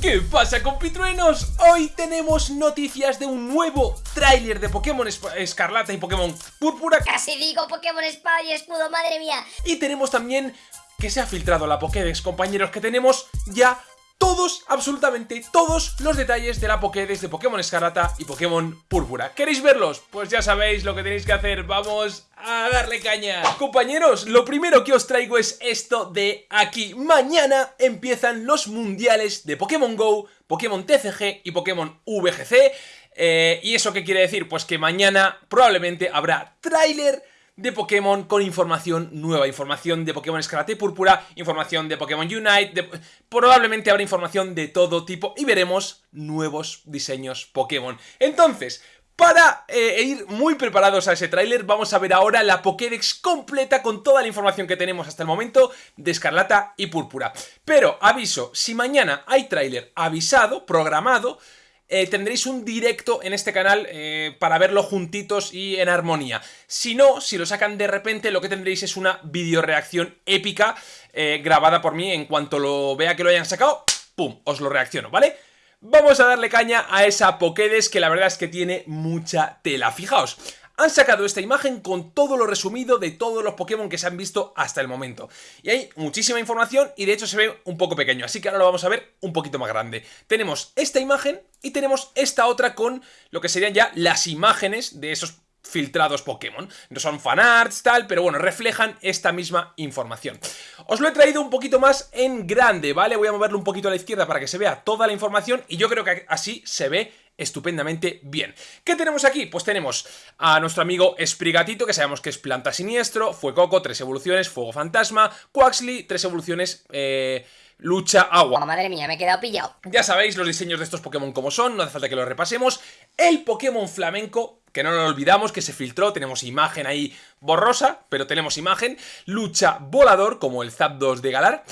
¿Qué pasa compitruenos? Hoy tenemos noticias de un nuevo tráiler de Pokémon Escarlata y Pokémon Púrpura Casi digo Pokémon Espada y Escudo, madre mía Y tenemos también que se ha filtrado la Pokédex, compañeros, que tenemos ya todos, absolutamente todos los detalles de la Pokédex de Pokémon Escarlata y Pokémon Púrpura. ¿Queréis verlos? Pues ya sabéis lo que tenéis que hacer, vamos a darle caña. Compañeros, lo primero que os traigo es esto de aquí. Mañana empiezan los mundiales de Pokémon GO, Pokémon TCG y Pokémon VGC. Eh, ¿Y eso qué quiere decir? Pues que mañana probablemente habrá tráiler de Pokémon con información nueva, información de Pokémon Escarlata y Púrpura, información de Pokémon Unite, probablemente habrá información de todo tipo y veremos nuevos diseños Pokémon. Entonces, para eh, ir muy preparados a ese tráiler, vamos a ver ahora la Pokédex completa con toda la información que tenemos hasta el momento de Escarlata y Púrpura. Pero, aviso, si mañana hay tráiler avisado, programado, eh, tendréis un directo en este canal eh, para verlo juntitos y en armonía. Si no, si lo sacan de repente, lo que tendréis es una videoreacción épica eh, grabada por mí en cuanto lo vea que lo hayan sacado, ¡pum! Os lo reacciono, ¿vale? Vamos a darle caña a esa Pokédex que la verdad es que tiene mucha tela. Fijaos, han sacado esta imagen con todo lo resumido de todos los Pokémon que se han visto hasta el momento. Y hay muchísima información y de hecho se ve un poco pequeño, así que ahora lo vamos a ver un poquito más grande. Tenemos esta imagen y tenemos esta otra con lo que serían ya las imágenes de esos filtrados Pokémon. No son fanarts, tal, pero bueno, reflejan esta misma información. Os lo he traído un poquito más en grande, ¿vale? Voy a moverlo un poquito a la izquierda para que se vea toda la información y yo creo que así se ve estupendamente bien. ¿Qué tenemos aquí? Pues tenemos a nuestro amigo Sprigatito, que sabemos que es planta siniestro, Fuecoco, tres evoluciones, Fuego Fantasma, Quaxly, tres evoluciones, eh, lucha agua. Oh, madre mía, me he quedado pillado. Ya sabéis los diseños de estos Pokémon como son, no hace falta que los repasemos. El Pokémon flamenco, que no lo olvidamos, que se filtró, tenemos imagen ahí borrosa, pero tenemos imagen. Lucha volador, como el Zapdos de Galar.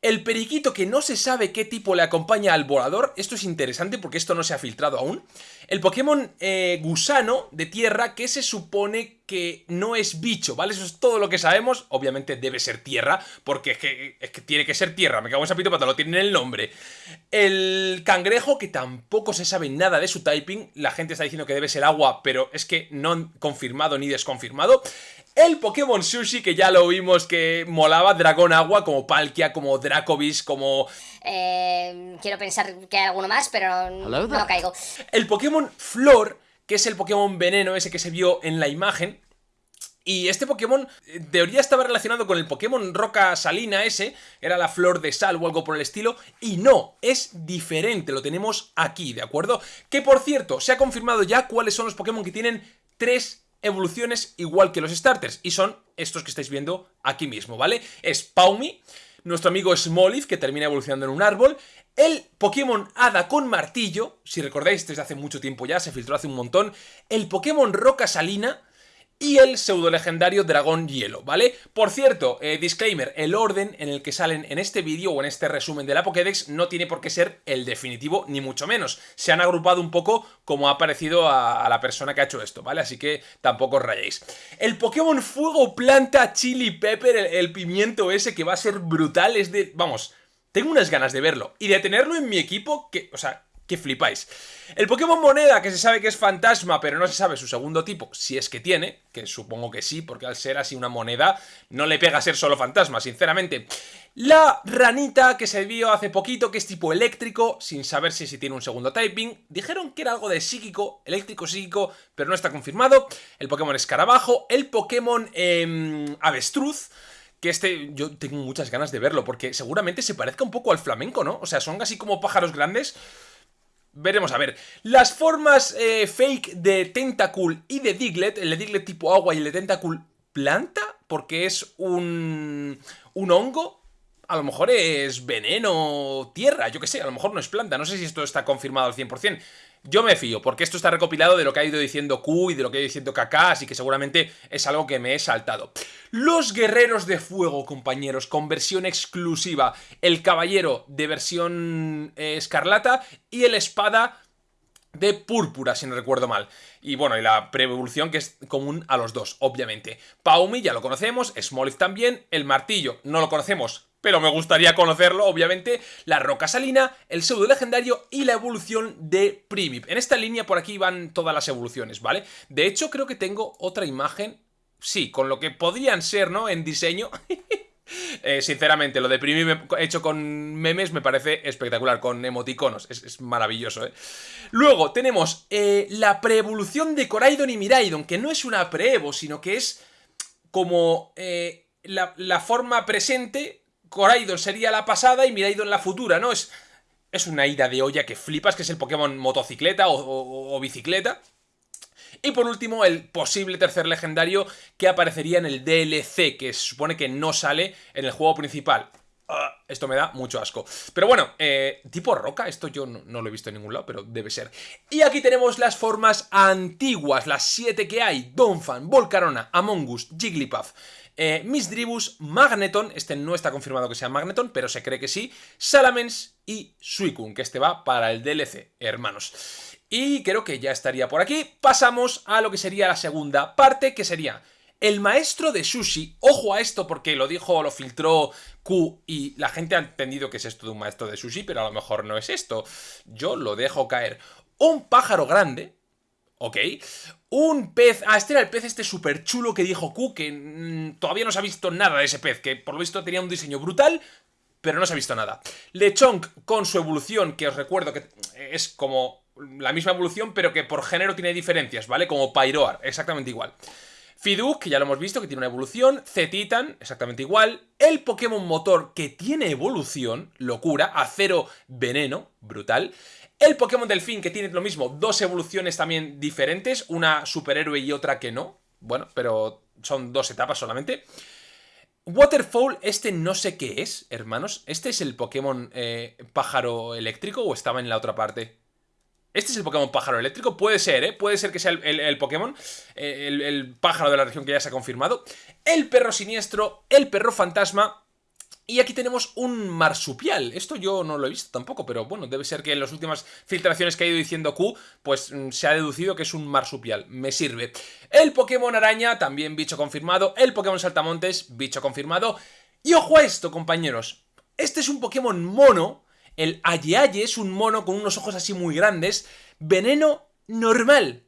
El periquito que no se sabe qué tipo le acompaña al volador, esto es interesante porque esto no se ha filtrado aún. El Pokémon eh, gusano de tierra que se supone que no es bicho, ¿vale? Eso es todo lo que sabemos, obviamente debe ser tierra, porque es que, tiene que ser tierra, me cago en sapito pata, lo tiene en el nombre. El cangrejo que tampoco se sabe nada de su typing, la gente está diciendo que debe ser agua, pero es que no confirmado ni desconfirmado. El Pokémon Sushi, que ya lo vimos que molaba, Dragón Agua, como Palkia, como Dracovish, como... Eh, quiero pensar que hay alguno más, pero no caigo. El Pokémon Flor, que es el Pokémon Veneno, ese que se vio en la imagen, y este Pokémon, en teoría estaba relacionado con el Pokémon Roca Salina ese, era la flor de sal o algo por el estilo, y no, es diferente, lo tenemos aquí, ¿de acuerdo? Que por cierto, se ha confirmado ya cuáles son los Pokémon que tienen tres evoluciones igual que los starters, y son estos que estáis viendo aquí mismo, ¿vale? Es Paumi, nuestro amigo Smoliv, que termina evolucionando en un árbol, el Pokémon Hada con martillo, si recordáis desde hace mucho tiempo ya, se filtró hace un montón, el Pokémon Roca Salina, y el pseudo legendario Dragón Hielo, ¿vale? Por cierto, eh, disclaimer, el orden en el que salen en este vídeo o en este resumen de la Pokédex no tiene por qué ser el definitivo, ni mucho menos. Se han agrupado un poco como ha parecido a, la persona que ha hecho esto, ¿vale? Así que tampoco os rayéis. El Pokémon Fuego Planta Chili Pepper, el, el pimiento ese que va a ser brutal, es de... Vamos, tengo unas ganas de verlo. Y de tenerlo en mi equipo, que... O sea, que flipáis. El Pokémon Moneda, que se sabe que es fantasma, pero no se sabe su segundo tipo, si es que tiene, que supongo que sí, porque al ser así una moneda, no le pega ser solo fantasma, sinceramente. La ranita, que se vio hace poquito, que es tipo eléctrico, sin saber si, si tiene un segundo typing. Dijeron que era algo de psíquico, eléctrico-psíquico, pero no está confirmado. El Pokémon Escarabajo, el Pokémon eh, Avestruz, que este yo tengo muchas ganas de verlo, porque seguramente se parezca un poco al flamenco, ¿no? O sea, son así como pájaros grandes Veremos a ver. Las formas eh, fake de Tentacool y de Diglett, el de Diglett tipo agua y el de Tentacool planta, porque es un, un hongo. A lo mejor es veneno, tierra, yo qué sé, a lo mejor no es planta, no sé si esto está confirmado al 100%. Yo me fío, porque esto está recopilado de lo que ha ido diciendo Q y de lo que ha ido diciendo Kaká, así que seguramente es algo que me he saltado. Los guerreros de fuego, compañeros, con versión exclusiva. El caballero de versión escarlata y el espada de púrpura, si no recuerdo mal. Y bueno, y la pre-evolución que es común a los dos, obviamente. Paumi ya lo conocemos, Smoliv también, el martillo no lo conocemos, pero me gustaría conocerlo, obviamente, la roca salina, el pseudo legendario y la evolución de Primip. En esta línea por aquí van todas las evoluciones, ¿vale? De hecho, creo que tengo otra imagen, sí, con lo que podrían ser, ¿no? En diseño... Eh, sinceramente, lo de Primip hecho con memes me parece espectacular, con emoticonos, es, maravilloso, ¿eh? Luego tenemos eh, la preevolución de Coraidon y Miraidon, que no es una pre-evo, sino que es como eh, la, forma presente, Coraidon sería la pasada y Miraidon la futura, ¿no? Es, es una ida de olla que flipas, que es el Pokémon motocicleta o, bicicleta. Y por último, el posible tercer legendario que aparecería en el DLC, que se supone que no sale en el juego principal. Ah, esto me da mucho asco. Pero bueno, eh, tipo roca, esto yo no, lo he visto en ningún lado, pero debe ser. Y aquí tenemos las formas antiguas, las siete que hay. Donphan, Volcarona, Amongus, Jigglypuff, eh, Misdribus, Magneton, este no está confirmado que sea Magneton, pero se cree que sí, Salamence y Suicune, que este va para el DLC, hermanos. Y creo que ya estaría por aquí. Pasamos a lo que sería la segunda parte, que sería el maestro de sushi, ojo a esto porque lo dijo, lo filtró Q y la gente ha entendido que es esto de un maestro de sushi, pero a lo mejor no es esto. Yo lo dejo caer. Un pájaro grande, ¿ok? Un pez... Ah, este era el pez este súper chulo que dijo Q, que mm, todavía no se ha visto nada de ese pez, que por lo visto tenía un diseño brutal, pero no se ha visto nada. Lechonk con su evolución, que os recuerdo que es como la misma evolución, pero que por género tiene diferencias, ¿vale? Como Pyroar, exactamente igual. Fiduk, que ya lo hemos visto, que tiene una evolución. Z-Titan, exactamente igual. El Pokémon Motor, que tiene evolución, locura. Acero Veneno, brutal. El Pokémon Delfín, que tiene lo mismo, dos evoluciones también diferentes. Una superhéroe y otra que no. Bueno, pero son dos etapas solamente. Waterfall, este no sé qué es, hermanos. ¿Este es el Pokémon eh, pájaro eléctrico o estaba en la otra parte? ¿Este es el Pokémon pájaro eléctrico? Puede ser, ¿eh? Puede ser que sea el, Pokémon, eh, el, el, pájaro de la región que ya se ha confirmado. El perro siniestro, el perro fantasma... Y aquí tenemos un marsupial. Esto yo no lo he visto tampoco, pero bueno, debe ser que en las últimas filtraciones que ha ido diciendo Q, pues mm, se ha deducido que es un marsupial. Me sirve. El Pokémon araña, también bicho confirmado. El Pokémon saltamontes, bicho confirmado. Y ojo a esto, compañeros. Este es un Pokémon mono el Aye es un mono con unos ojos así muy grandes. Veneno normal.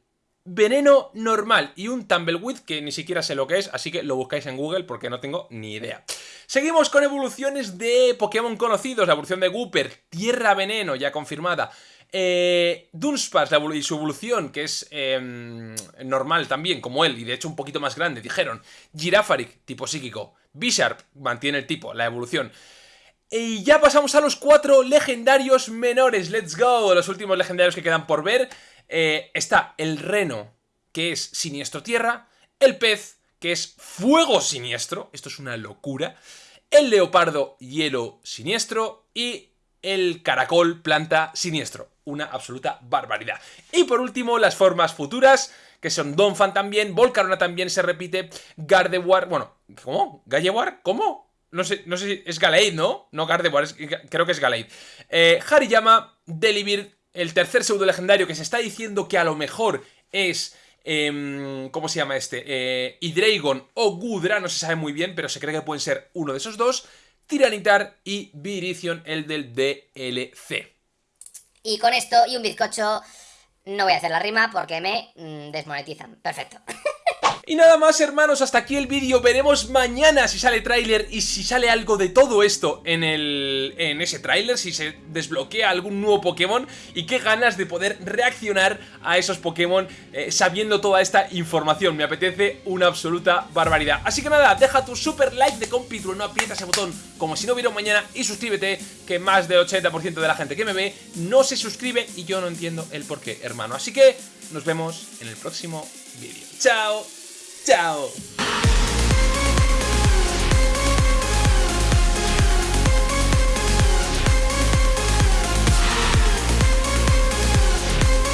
Veneno normal. Y un Tumbleweed que ni siquiera sé lo que es, así que lo buscáis en Google porque no tengo ni idea. Seguimos con evoluciones de Pokémon conocidos. La evolución de Gooper, Tierra Veneno, ya confirmada. Eh, Dunsparce y su evolución, que es em, normal también, como él, y de hecho un poquito más grande, dijeron. Girafaric, tipo psíquico. Bisharp, mantiene el tipo, la evolución. Y ya pasamos a los cuatro legendarios menores. ¡Let's go! Los últimos legendarios que quedan por ver. Eh, está el reno, que es siniestro tierra. El pez, que es fuego siniestro. Esto es una locura. El leopardo, hielo siniestro. Y el caracol, planta siniestro. Una absoluta barbaridad. Y por último, las formas futuras, que son Donphan también, Volcarona también se repite, Gardevoir, bueno, ¿cómo? ¿Gallewar? ¿Cómo? No sé, no sé si es Galeid, ¿no? No Gardevoir, creo que es Galeid. Eh, Hariyama, Delibird, el tercer pseudo legendario que se está diciendo que a lo mejor es... Em, ¿Cómo se llama este? Eh, o Gudra, no se sabe muy bien, pero se cree que pueden ser uno de esos dos. Tiranitar y Virizion, el del DLC. Y con esto y un bizcocho no voy a hacer la rima porque me mm, desmonetizan. Perfecto. Y nada más hermanos, hasta aquí el vídeo, veremos mañana si sale tráiler y si sale algo de todo esto en, el, en ese tráiler, si se desbloquea algún nuevo Pokémon y qué ganas de poder reaccionar a esos Pokémon eh, sabiendo toda esta información, me apetece una absoluta barbaridad. Así que nada, deja tu super like de compitro, no aprietas ese botón como si no hubiera mañana y suscríbete que más del 80% de la gente que me ve no se suscribe y yo no entiendo el por qué, hermano. Así que nos vemos en el próximo vídeo. ¡Chao! Ciao!